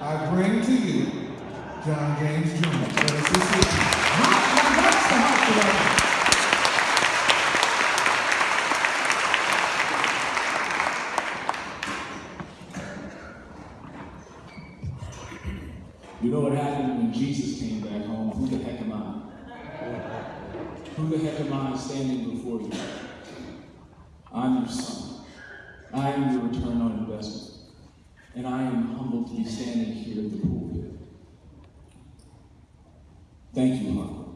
I bring to you John James Jr. Let us. You know what happened when Jesus came back home? Who the heck am I? Who the heck am I standing before you? I'm your son. I am your return on investment. And I am humbled to be standing here in the pulpit. Thank you, Harper.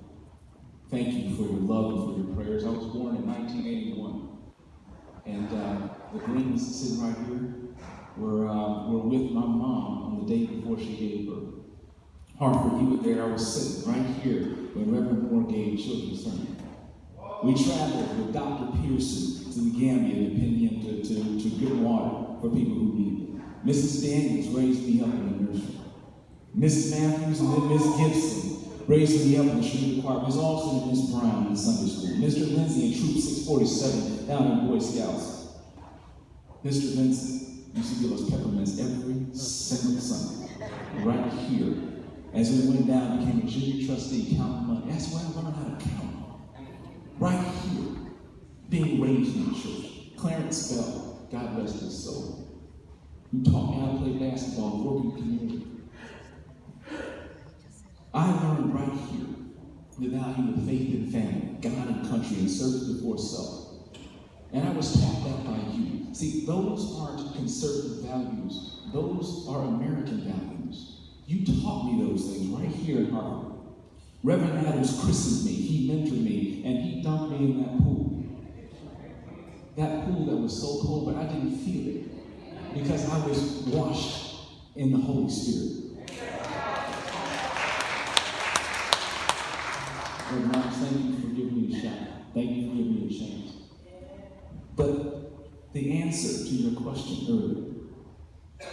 Thank you for your love and for your prayers. I was born in 1981. And uh, the Greens sitting right here were, uh, were with my mom on the day before she gave birth. Harper, you were there. I was sitting right here when Reverend Moore gave children's sermon. We traveled with Dr. Pearson to the Gambia to to, to, to get water for people who needed it. Mrs. Daniels raised me up in the nursery. Mrs. Matthews and then Miss Gibson raised me up in the Trinity Choir. Miss Austin and Miss Brown in Sunday school. Mr. Lindsay in Troop 647 down in Boy Scouts. Mr. Vincent used to give us peppermints every single Sunday, right here. As we went down, became a junior trustee, counting money. That's where I learned how to count. Right here, being raised in the church. Clarence Bell, God bless his soul, who taught me how to play basketball, working community. I learned right here the value of faith and family, God and country, and service before self. And I was taught that by you. See, those aren't conservative values. Those are American values. You taught me those things right here in Hartford. Reverend Adams christened me, he mentored me, and he dunked me in that pool. That pool that was so cold, but I didn't feel it because I was washed in the Holy Spirit. Lord, Mark, thank you for giving me a shot. Thank you for giving me a chance. But the answer to your question earlier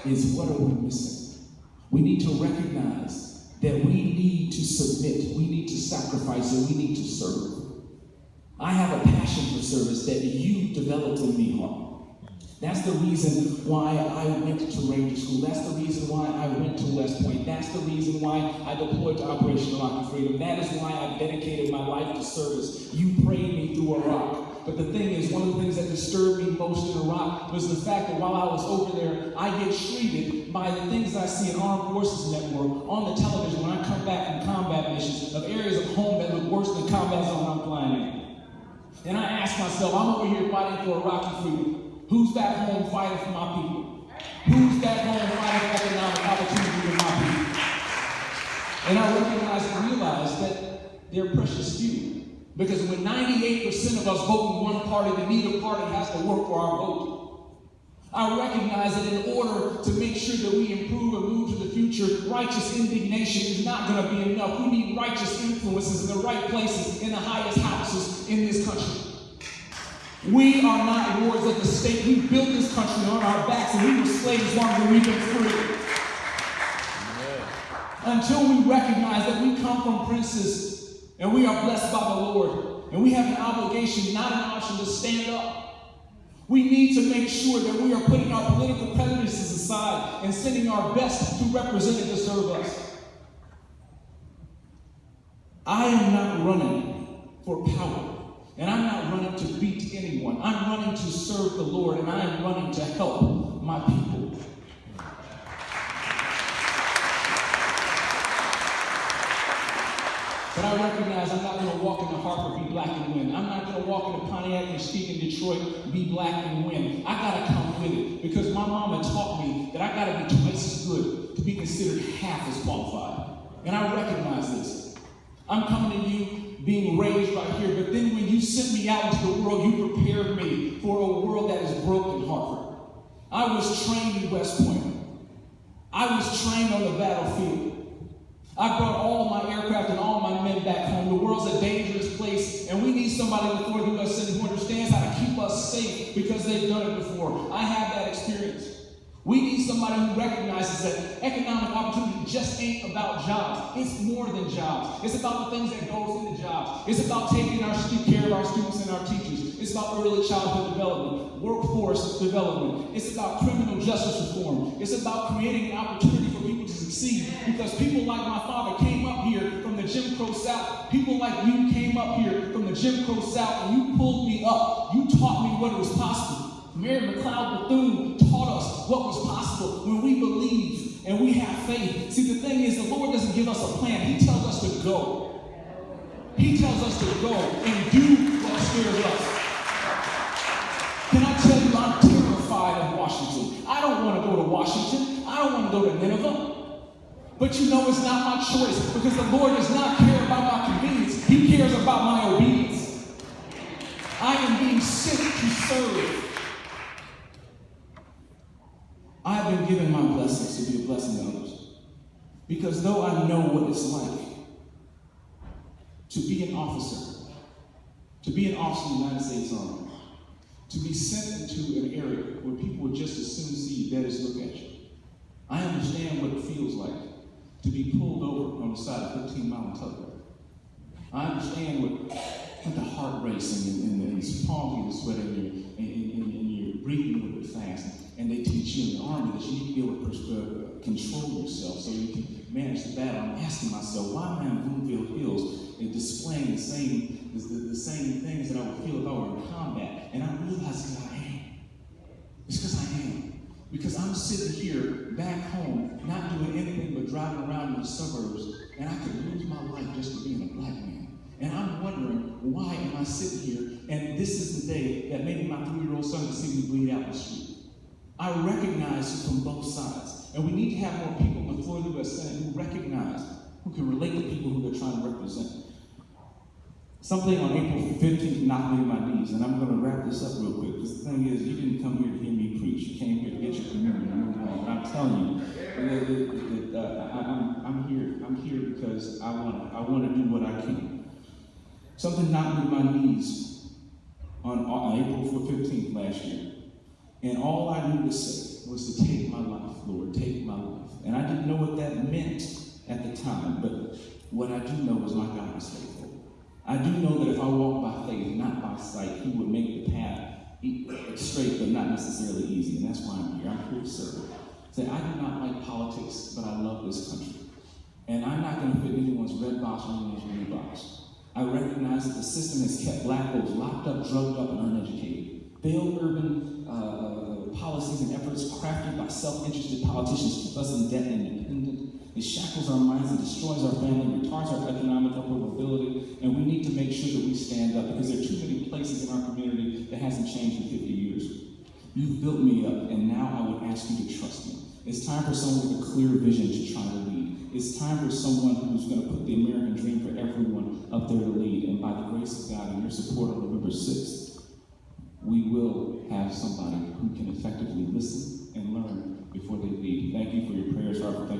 is what are we missing? We need to recognize that we need to submit, we need to sacrifice, and we need to serve. I have a passion for service that you developed in me, Harp. That's the reason why I went to Ranger School. That's the reason why I went to West Point. That's the reason why I deployed to Operation Iraqi Freedom. That is why I dedicated my life to service. You prayed me through Iraq. But the thing is, one of the things that disturbed me most in Iraq was the fact that while I was over there, I get treated by the things I see in Armed Forces Network on the television when I come back from combat missions of areas of home that look worse than combat zone I'm flying in. And I ask myself, I'm over here fighting for Iraqi freedom. Who's back home fighting for my people? Who's back home fighting for economic opportunity for my people? And I recognize and realize that they're precious few. Because when 98% of us vote in one party, then neither party has to work for our vote. I recognize that in order to make sure that we improve and move to the future, righteous indignation is not going to be enough. We need righteous influences in the right places, in the highest houses in this country. We are not lords of the state. We built this country on our backs and we were slaves longer than we've been free. Until we recognize that we come from princes and we are blessed by the Lord and we have an obligation, not an option, to stand up. We need to make sure that we are putting our political prejudices aside and sending our best to represent and to serve us. I am not running for power. And I'm not running to beat anyone. I'm running to serve the Lord, and I am running to help my people. But I recognize I'm not going to walk into Hartford, be black and win. I'm not going to walk into Pontiac and speak in Detroit, be black and win. I got to come with it because my mama taught me that I got to be twice as good to be considered half as qualified. And I recognize this. I'm coming to you being raised right here. But then when you sent me out into the world, you prepared me for a world that is broken, Hartford. I was trained in West Point. I was trained on the battlefield. I brought all my aircraft and all my men back home. The world's a dangerous place, and we need somebody before the U.S. Who understands how to keep us safe because they've done it before. I have that experience. We need somebody who recognizes that economic opportunity just ain't about jobs. It's more than jobs. It's about the things that goes into jobs. It's about taking our care of our students and our teachers. It's about early childhood development, workforce development. It's about criminal justice reform. It's about creating an opportunity for people to succeed because people like my father came up here from the Jim Crow South. People like you came up here from the Jim Crow South and you pulled me up. You taught me what it was possible. Mary McLeod Bethune taught us what was possible when we believe and we have faith. See, the thing is, the Lord doesn't give us a plan, He tells us to go. He tells us to go and do what scares us. Can I tell you, I'm terrified of Washington. I don't want to go to Washington. I don't want to go to Nineveh. But you know it's not my choice because the Lord does not care about my convenience. He cares about my obedience. I am being sent to serve. I have been to be a blessing to others. Because though I know what it's like to be an officer, to be an officer in the United States Army, to be sent into an area where people would just as soon see dead as look at you. I understand what it feels like to be pulled over on the side of 15 mile tugboat. I understand what, what the heart racing and, and, and it's palms and sweating and, and, and, and you're breathing a little bit fast. And they teach you in the army that you need to be able to control yourself so you can manage the battle. I'm asking myself, why am I in Bloomfield Hills and displaying the same, the, the, same things that I would feel if I were in combat? And I realize that I am. It's because I am. Because I'm sitting here back home, not doing anything but driving around in the suburbs, and I could lose my life just for being a black man. And I'm wondering, why am I sitting here? And this is the day that maybe my three-year-old son can see me bleed out the street. I recognize you from both sides. And we need to have more people in the Florida U.S. Senate who recognize, who can relate to people who they're trying to represent. Something on April 15th knocked me to my knees, and I'm going to wrap this up real quick. Because the thing is, you didn't come here to hear me preach. You came here to get your communion. I'm, I'm telling you, uh, I, I'm, I'm here. I'm here because I want, I want to do what I can. Something knocked me to my knees on, on April 15th last year. And all I knew to say was to take my life, Lord, take my life. And I didn't know what that meant at the time, but what I do know is my God is faithful. I do know that if I walk by faith, not by sight, He would make the path straight, but not necessarily easy. And that's why I'm here. I'm here to serve. Say, I do not like politics, but I love this country. And I'm not going to fit anyone's red box or anyone's blue box. I recognize that the system has kept black folks locked up, drugged up, and uneducated. Failed urban uh, policies and efforts crafted by self-interested politicians keep us in debt and dependent. It shackles our minds and destroys our family, retards our economic upward mobility, and we need to make sure that we stand up because there are too many places in our community that hasn't changed in 50 years. You've built me up, and now I would ask you to trust me. It's time for someone with a clear vision to try to lead. It's time for someone who's going to put the American dream for everyone up there to lead. And by the grace of God and your support on November 6th, we will have somebody who can effectively listen and learn before they lead. Thank you for your prayers, you.